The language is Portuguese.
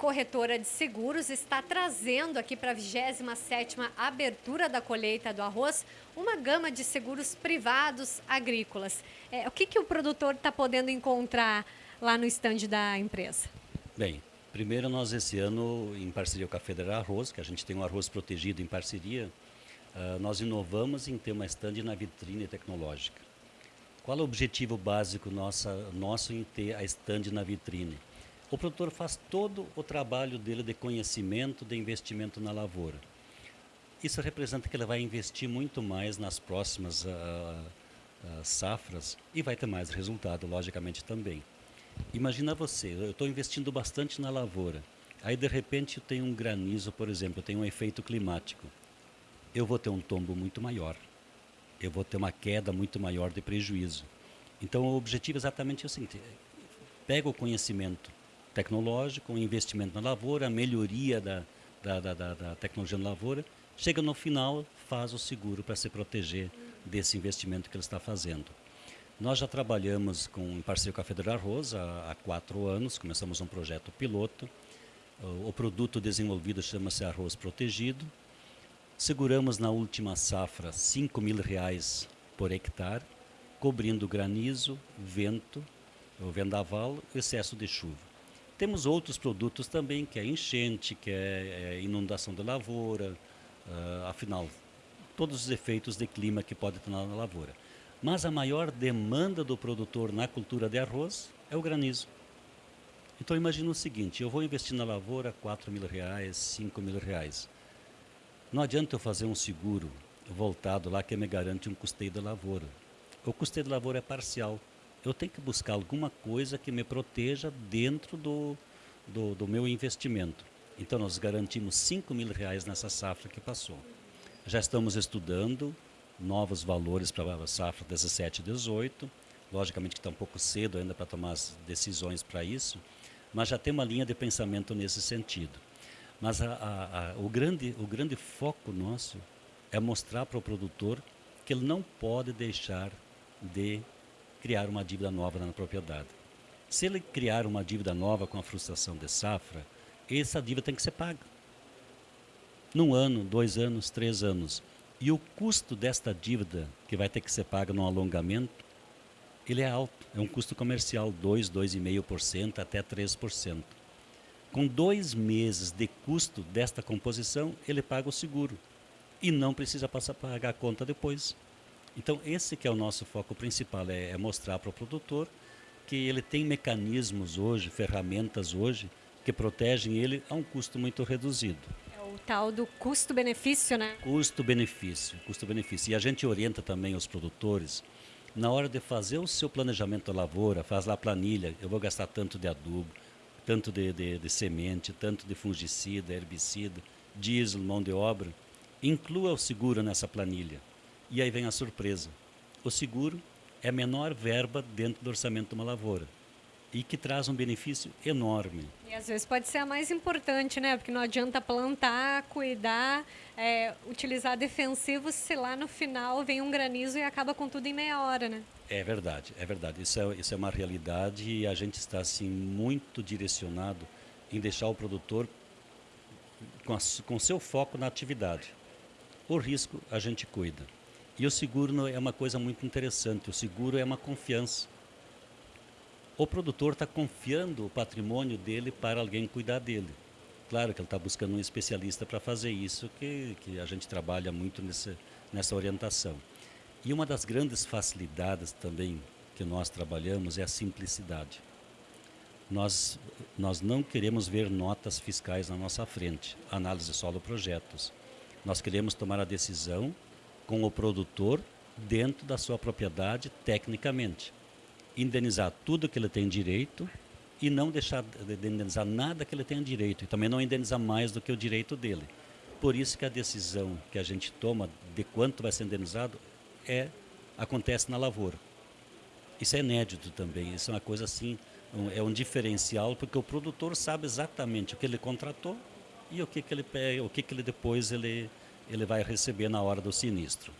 Corretora de Seguros está trazendo aqui para a 27ª abertura da colheita do arroz uma gama de seguros privados agrícolas. É, o que, que o produtor está podendo encontrar lá no estande da empresa? Bem, primeiro nós esse ano, em parceria com a Federal Arroz, que a gente tem um arroz protegido em parceria, uh, nós inovamos em ter uma estande na vitrine tecnológica. Qual é o objetivo básico nossa, nosso em ter a estande na vitrine? O produtor faz todo o trabalho dele de conhecimento, de investimento na lavoura. Isso representa que ele vai investir muito mais nas próximas uh, uh, safras e vai ter mais resultado, logicamente, também. Imagina você, eu estou investindo bastante na lavoura, aí de repente eu tenho um granizo, por exemplo, eu tenho um efeito climático. Eu vou ter um tombo muito maior, eu vou ter uma queda muito maior de prejuízo. Então o objetivo é exatamente o seguinte, pega o conhecimento, tecnológico, investimento na lavoura, a melhoria da, da, da, da, tecnologia na lavoura, chega no final, faz o seguro para se proteger desse investimento que ele está fazendo. Nós já trabalhamos com, em parceria com a Federal Arroz há, há quatro anos, começamos um projeto piloto. O, o produto desenvolvido chama-se Arroz Protegido. Seguramos na última safra 5 mil reais por hectare, cobrindo granizo, vento, vendaval, excesso de chuva. Temos outros produtos também, que é enchente, que é, é inundação da lavoura, uh, afinal, todos os efeitos de clima que pode ter na lavoura. Mas a maior demanda do produtor na cultura de arroz é o granizo. Então imagina o seguinte, eu vou investir na lavoura 4 mil reais, 5 mil reais. Não adianta eu fazer um seguro voltado lá que me garante um custeio da lavoura. O custeio da lavoura é parcial eu tenho que buscar alguma coisa que me proteja dentro do, do, do meu investimento. Então nós garantimos 5 mil reais nessa safra que passou. Já estamos estudando novos valores para a safra 17 e 18. Logicamente que está um pouco cedo ainda para tomar as decisões para isso, mas já tem uma linha de pensamento nesse sentido. Mas a, a, a, o, grande, o grande foco nosso é mostrar para o produtor que ele não pode deixar de criar uma dívida nova na propriedade. Se ele criar uma dívida nova com a frustração de safra, essa dívida tem que ser paga. Num ano, dois anos, três anos. E o custo desta dívida, que vai ter que ser paga no alongamento, ele é alto. É um custo comercial, 2, 2,5% até 3%. Com dois meses de custo desta composição, ele paga o seguro. E não precisa passar a pagar a conta depois. Então, esse que é o nosso foco principal, é, é mostrar para o produtor que ele tem mecanismos hoje, ferramentas hoje, que protegem ele a um custo muito reduzido. É o tal do custo-benefício, né? Custo-benefício, custo-benefício. E a gente orienta também os produtores, na hora de fazer o seu planejamento da lavoura, faz lá a planilha, eu vou gastar tanto de adubo, tanto de, de, de semente, tanto de fungicida, herbicida, diesel, mão de obra, inclua o seguro nessa planilha. E aí vem a surpresa. O seguro é a menor verba dentro do orçamento de uma lavoura e que traz um benefício enorme. E às vezes pode ser a mais importante, né? Porque não adianta plantar, cuidar, é, utilizar defensivos se lá no final vem um granizo e acaba com tudo em meia hora, né? É verdade, é verdade. Isso é, isso é uma realidade e a gente está assim muito direcionado em deixar o produtor com, a, com seu foco na atividade. O risco a gente cuida. E o seguro é uma coisa muito interessante, o seguro é uma confiança. O produtor está confiando o patrimônio dele para alguém cuidar dele. Claro que ele está buscando um especialista para fazer isso, que, que a gente trabalha muito nessa, nessa orientação. E uma das grandes facilidades também que nós trabalhamos é a simplicidade. Nós, nós não queremos ver notas fiscais na nossa frente, análise solo projetos. Nós queremos tomar a decisão com o produtor dentro da sua propriedade tecnicamente. Indenizar tudo que ele tem direito e não deixar de indenizar nada que ele tenha direito e também não indenizar mais do que o direito dele. Por isso que a decisão que a gente toma de quanto vai ser indenizado é acontece na lavoura. Isso é inédito também, isso é uma coisa assim, um, é um diferencial porque o produtor sabe exatamente o que ele contratou e o que, que ele o que, que ele depois ele ele vai receber na hora do sinistro.